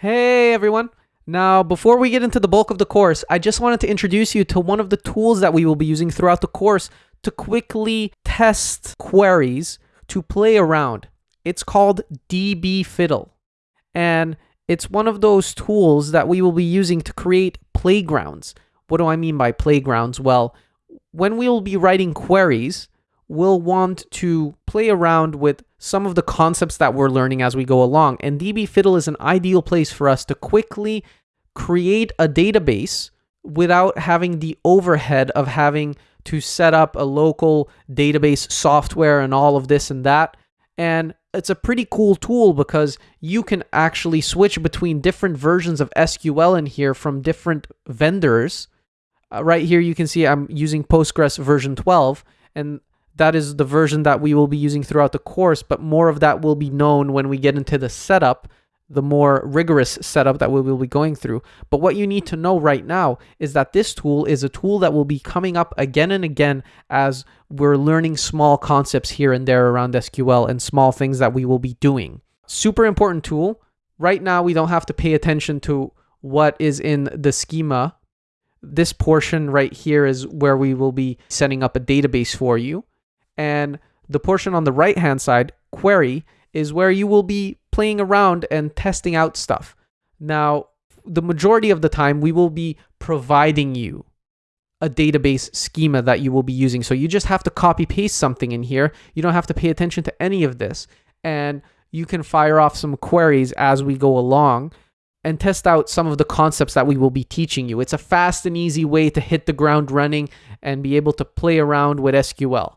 Hey everyone. Now, before we get into the bulk of the course, I just wanted to introduce you to one of the tools that we will be using throughout the course to quickly test queries to play around. It's called DB Fiddle. And it's one of those tools that we will be using to create playgrounds. What do I mean by playgrounds? Well, when we will be writing queries, we'll want to play around with some of the concepts that we're learning as we go along. And DB Fiddle is an ideal place for us to quickly create a database without having the overhead of having to set up a local database software and all of this and that. And it's a pretty cool tool because you can actually switch between different versions of SQL in here from different vendors. Uh, right here, you can see I'm using Postgres version 12, and that is the version that we will be using throughout the course, but more of that will be known when we get into the setup, the more rigorous setup that we will be going through. But what you need to know right now is that this tool is a tool that will be coming up again and again as we're learning small concepts here and there around SQL and small things that we will be doing. Super important tool. Right now, we don't have to pay attention to what is in the schema. This portion right here is where we will be setting up a database for you. And the portion on the right hand side, query, is where you will be playing around and testing out stuff. Now, the majority of the time, we will be providing you a database schema that you will be using. So you just have to copy paste something in here. You don't have to pay attention to any of this. And you can fire off some queries as we go along and test out some of the concepts that we will be teaching you. It's a fast and easy way to hit the ground running and be able to play around with SQL.